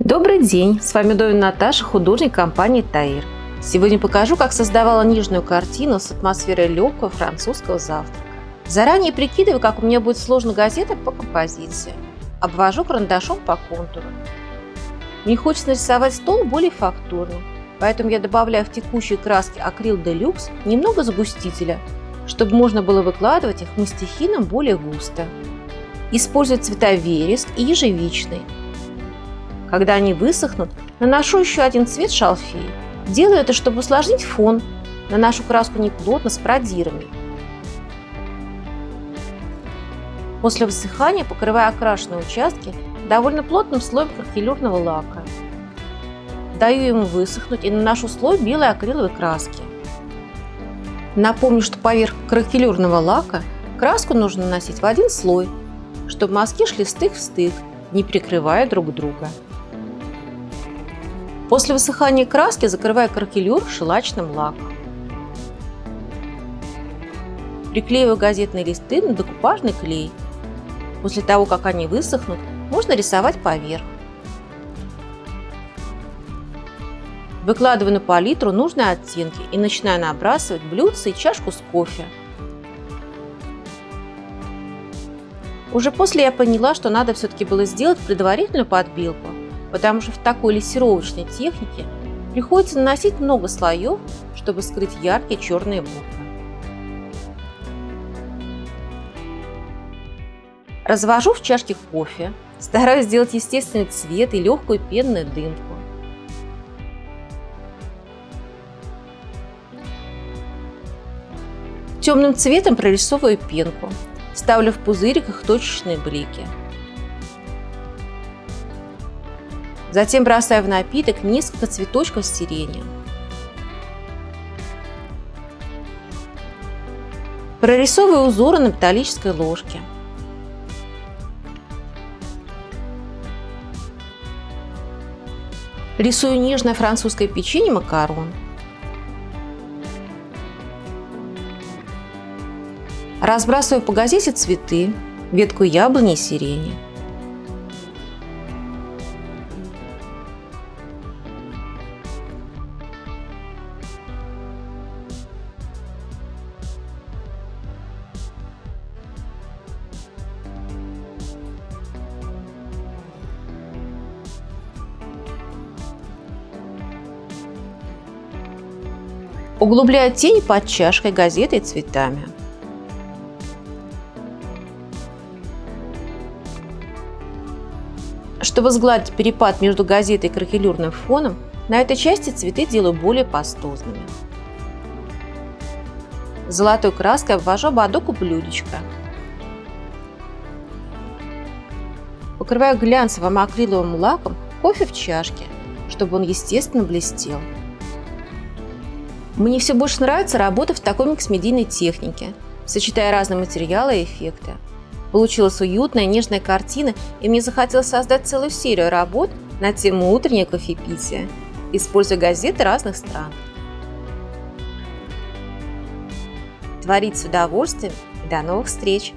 Добрый день! С вами Довин Наташа, художник компании Таир. Сегодня покажу, как создавала нижнюю картину с атмосферой легкого французского завтрака. Заранее прикидываю, как у меня будет сложно газета по композиции. Обвожу карандашом по контуру. Мне хочется нарисовать стол более фактурным, поэтому я добавляю в текущие краски акрил Делюкс немного загустителя, чтобы можно было выкладывать их мастихином более густо. Использую цвета вереск и ежевичный. Когда они высохнут, наношу еще один цвет шалфей. Делаю это, чтобы усложнить фон. Наношу краску неплотно, с продирами. После высыхания покрываю окрашенные участки довольно плотным слоем каркелюрного лака. Даю ему высохнуть и наношу слой белой акриловой краски. Напомню, что поверх кракелюрного лака краску нужно наносить в один слой, чтобы мазки шли стык в стык, не прикрывая друг друга. После высыхания краски закрываю кракелюр шелачным лаком. Приклеиваю газетные листы на декупажный клей. После того, как они высохнут, можно рисовать поверх. Выкладываю на палитру нужные оттенки и начинаю набрасывать блюдце и чашку с кофе. Уже после я поняла, что надо все-таки было сделать предварительную подбилку, потому что в такой лессировочной технике приходится наносить много слоев, чтобы скрыть яркие черные буквы. Развожу в чашке кофе, стараюсь сделать естественный цвет и легкую пенную дымку. Темным цветом прорисовываю пенку, ставлю в пузыриках точечные блики – Затем бросаю в напиток несколько цветочков сирени. Прорисовываю узоры на металлической ложке. Рисую нежное французское печенье макарон. Разбрасываю по газете цветы, ветку яблони и сирени. Углубляю тень под чашкой, газетой и цветами. Чтобы сгладить перепад между газетой и кракелюрным фоном, на этой части цветы делаю более пастозными. Золотой краской обвожу ободок у блюдечка. Покрываю глянцевым акриловым лаком кофе в чашке, чтобы он естественно блестел. Мне все больше нравится работа в такой микс-медийной технике, сочетая разные материалы и эффекты. Получилась уютная, нежная картина, и мне захотелось создать целую серию работ на тему утреннее кофепития, используя газеты разных стран. Творить с удовольствием до новых встреч!